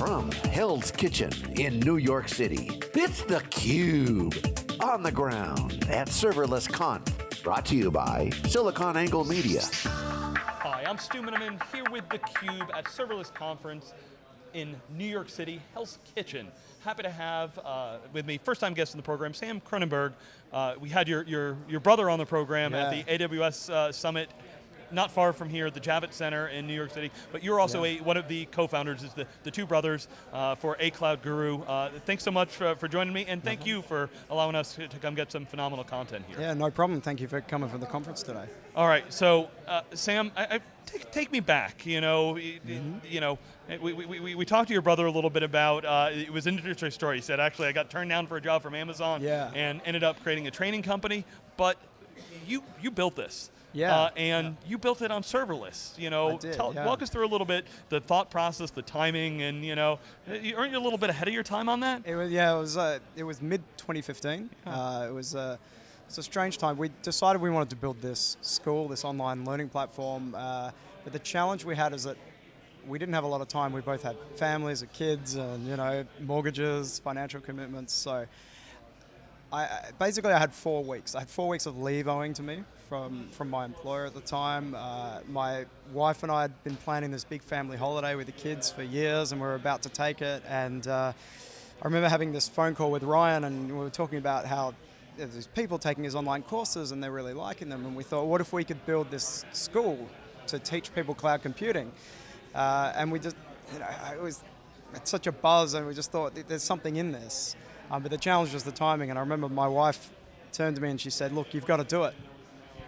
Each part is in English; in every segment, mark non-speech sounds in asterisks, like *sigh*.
from Hell's Kitchen in New York City, it's theCUBE. On the ground at Serverless Conf. Brought to you by SiliconANGLE Media. Hi, I'm Stu Miniman here with theCUBE at Serverless Conference in New York City, Hell's Kitchen. Happy to have uh, with me, first time guest in the program, Sam Kroonenberg. Uh, we had your, your, your brother on the program yeah. at the AWS uh, Summit not far from here, the Javits Center in New York City, but you're also yeah. a, one of the co-founders, is the, the two brothers uh, for A Cloud Guru. Uh, thanks so much for, for, joining me, and thank mm -hmm. you for allowing us to, to, come get some phenomenal content here. Yeah, no problem. Thank you for coming for the conference today. All right, so uh, Sam, I, I, take, take me back. You know, mm -hmm. you know, we, we, we, we, talked to your brother a little bit about, uh, it was an interesting story. He said, actually, I got turned down for a job from Amazon yeah. and ended up creating a training company, but you, you built this. Yeah. Uh, and yeah. you built it on serverless. You know, did, tell, yeah. walk us through a little bit the thought process, the timing, and you know, aren't you a little bit ahead of your time on that? It was yeah. It was uh, it was mid 2015. Yeah. Uh, it was uh, it's a strange time. We decided we wanted to build this school, this online learning platform. Uh, but the challenge we had is that we didn't have a lot of time. We both had families, and kids, and you know, mortgages, financial commitments. So. I, basically, I had four weeks. I had four weeks of leave owing to me from, from my employer at the time. Uh, my wife and I had been planning this big family holiday with the kids for years and we were about to take it. And uh, I remember having this phone call with Ryan and we were talking about how there's these people taking his online courses and they're really liking them. And we thought, what if we could build this school to teach people cloud computing? Uh, and we just, you know, it was such a buzz and we just thought there's something in this. Um, but the challenge was the timing and I remember my wife turned to me and she said, look, you've got to do it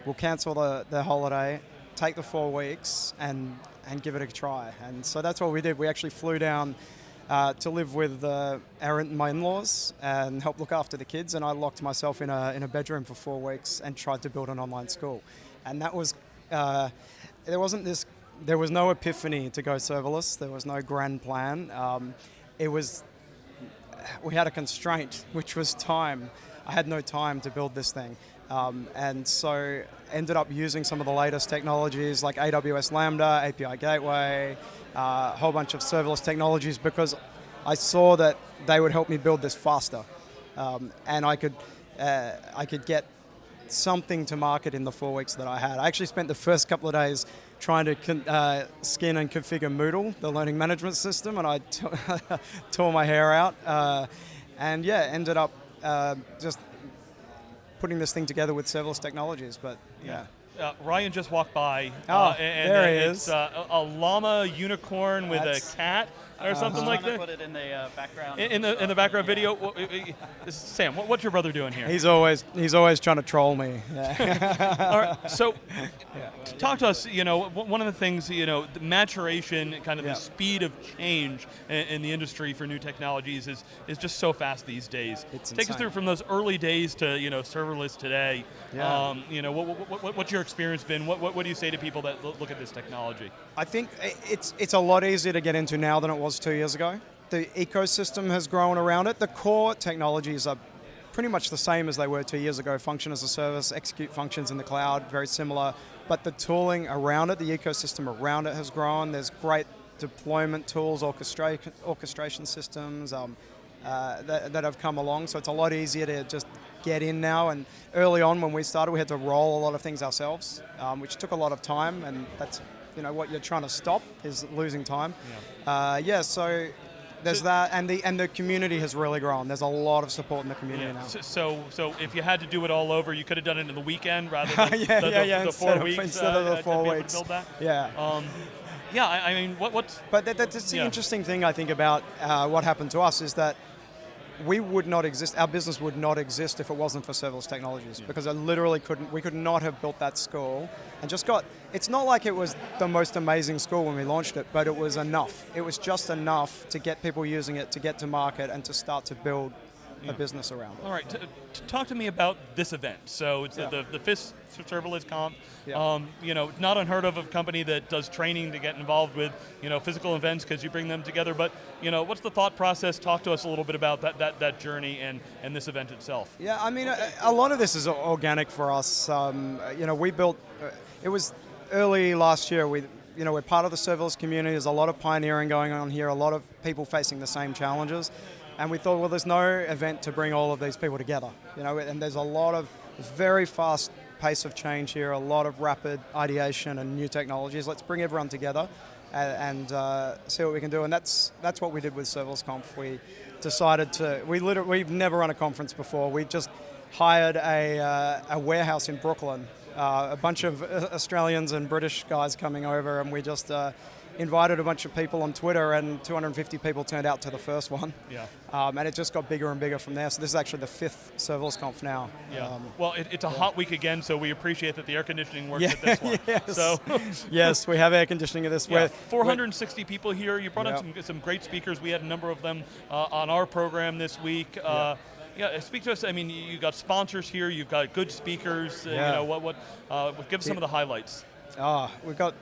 we'll cancel the, the holiday, take the four weeks, and, and give it a try. And so that's what we did. We actually flew down uh, to live with uh, our, my in-laws and help look after the kids, and I locked myself in a, in a bedroom for four weeks and tried to build an online school. And that was, uh, there wasn't this, there was no epiphany to go serverless, there was no grand plan. Um, it was, we had a constraint, which was time. I had no time to build this thing. Um, and so ended up using some of the latest technologies like AWS Lambda, API Gateway, uh, a whole bunch of serverless technologies because I saw that they would help me build this faster. Um, and I could, uh, I could get something to market in the four weeks that I had. I actually spent the first couple of days trying to uh, skin and configure Moodle, the learning management system, and I *laughs* tore my hair out. Uh, and yeah, ended up uh, just putting this thing together with serverless technologies, but yeah. Uh, Ryan just walked by. Oh, uh, and, there he is. Uh, a, a, llama unicorn with a cat or uh-huh. something like that. Put it in the uh, background. In, in, the in the background video. Sam, what, what's your brother doing here? He's always he's always trying to troll me. Yeah. *laughs* All right. So, yeah. talk to us. You know, one of the things you know, the maturation, kind of yeah. the speed of change in, in, the industry for new technologies is is just so fast these days. It's Take insane. us through from those early days to you know serverless today. Yeah. Um, you know, what, what, what, what's your experience been? What, what, what do you say to people that look at this technology? I think it's it's a lot easier to get into now than it was two years ago. The ecosystem has grown around it. The core technologies are pretty much the same as they were two years ago. Function as a service, execute functions in the cloud, very similar. But the tooling around it, the ecosystem around it has grown. There's great deployment tools, orchestration, orchestration systems um, uh, that, that have come along. So it's a lot easier to just get in now. And early on when we started, we had to roll a lot of things ourselves, um, which took a lot of time. And that's you know what you're trying to stop is losing time. Yeah, uh, yeah so there's so, that, and the and the community has really grown. There's a lot of support in the community yeah. now. So, so, so if you had to do it all over, you could have done it in the weekend rather *laughs* than yeah, the, yeah, the, yeah, the four of, weeks. Instead of the uh, four weeks. Yeah. Um, yeah, I, I, mean, what, what's... But that, that's the yeah. interesting thing, I think, about uh, what happened to us is that we would not exist, our business would not exist if it wasn't for serverless technologies yeah. because I literally couldn't, we could not have built that school and just got, it's not like it was the most amazing school when we launched it, but it was enough. It was just enough to get people using it, to get to market and to start to build. A business around it. All right, talk to me about this event. So it's yeah. the, the, the FIS serverless conf. Yeah. Um, you know, not unheard of a company that does training to get involved with you know physical events because you bring them together. But you know, what's the thought process? Talk to us a little bit about that that, that journey and and this event itself. Yeah, I mean, a, a lot of this is organic for us. Um, you know, we built. Uh, it was early last year. We you know, we're part of the serverless community. There's a lot of pioneering going on here, a lot of people facing the same challenges. And we thought, well, there's no event to bring all of these people together. You know, and there's a lot of very fast pace of change here, a lot of rapid ideation and new technologies. Let's bring everyone together and, and uh, see what we can do. And that's that's what we did with Serverless Conf. We decided to. We literally we've never run a conference before. We just hired a, uh, a warehouse in Brooklyn. Uh, a bunch of uh, Australians and British guys coming over, and we just uh, invited a bunch of people on Twitter, and 250 people turned out to the first one. Yeah. Um, and it just got bigger and bigger from there. So this is actually the fifth serverless conf now. Yeah. Um, well, it, it's a yeah. hot week again, so we appreciate that the air conditioning works Yeah, at this one. *laughs* yes. So. *laughs* yes, we have air conditioning at this. Yeah, We're- 460 people here. You brought Yep. in some, some great speakers. We had a number of them uh, on our program this week. Uh, yeah, speak to us. I mean, you you got sponsors here. You've got good speakers. Uh, You know, what what? Uh, give us some of the highlights. Ah, we've got,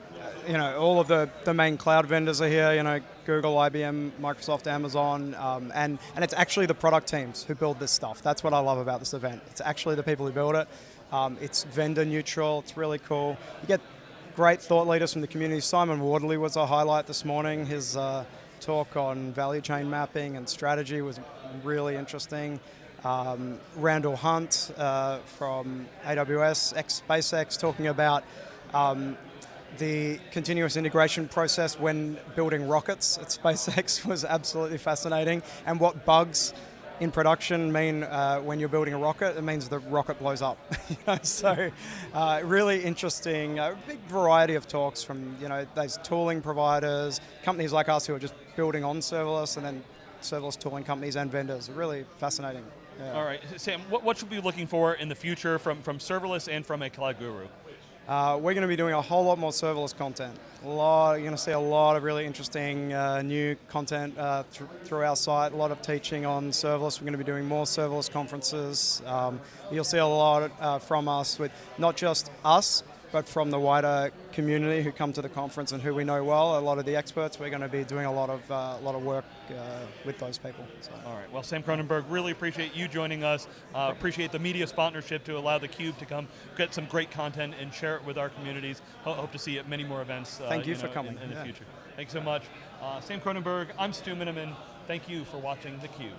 you know, all of the, the main cloud vendors are here, you know, Google, IBM, Microsoft, Amazon, um, and, and it's actually the product teams who build this stuff. That's what I love about this event. It's actually the people who build it. Um, it's vendor neutral, it's really cool. You get great thought leaders from the community. Simon Wardley was a highlight this morning. His uh, talk on value chain mapping and strategy was really interesting. Um, Randall Hunt uh, from AWS, ex SpaceX, talking about um, the continuous integration process when building rockets at SpaceX *laughs* was absolutely fascinating, and what bugs in production mean uh, when you're building a rocket. It means the rocket blows up. *laughs* you know? So, uh, really interesting. A big variety of talks from you know those tooling providers, companies like us who are just building on serverless, and then serverless tooling companies and vendors. Really fascinating. Yeah. All right, Sam. What, what should we be looking for in the future from from serverless and from a cloud guru? Uh, we're going to be doing a whole lot more serverless content. A lot, you're going to see a lot of really interesting uh, new content uh, th- through our site. A lot of teaching on serverless. We're going to be doing more serverless conferences. Um, you'll see a lot uh, from us with not just us, but from the wider community who come to the conference and who we know well. A lot of the experts. We're going to be doing a lot of uh, a lot of work uh, with those people. So. All right. Well, Sam Kroonenberg, really appreciate you joining us. Uh, appreciate the media sponsorship to allow theCUBE to come get some great content and share it with our communities. Ho- hope to see you at many more events. Uh, Thank you know, for coming. In, in the Yeah. future. Thanks so much. Uh, Sam Kroonenberg, I'm Stu Miniman. Thank you for watching theCUBE.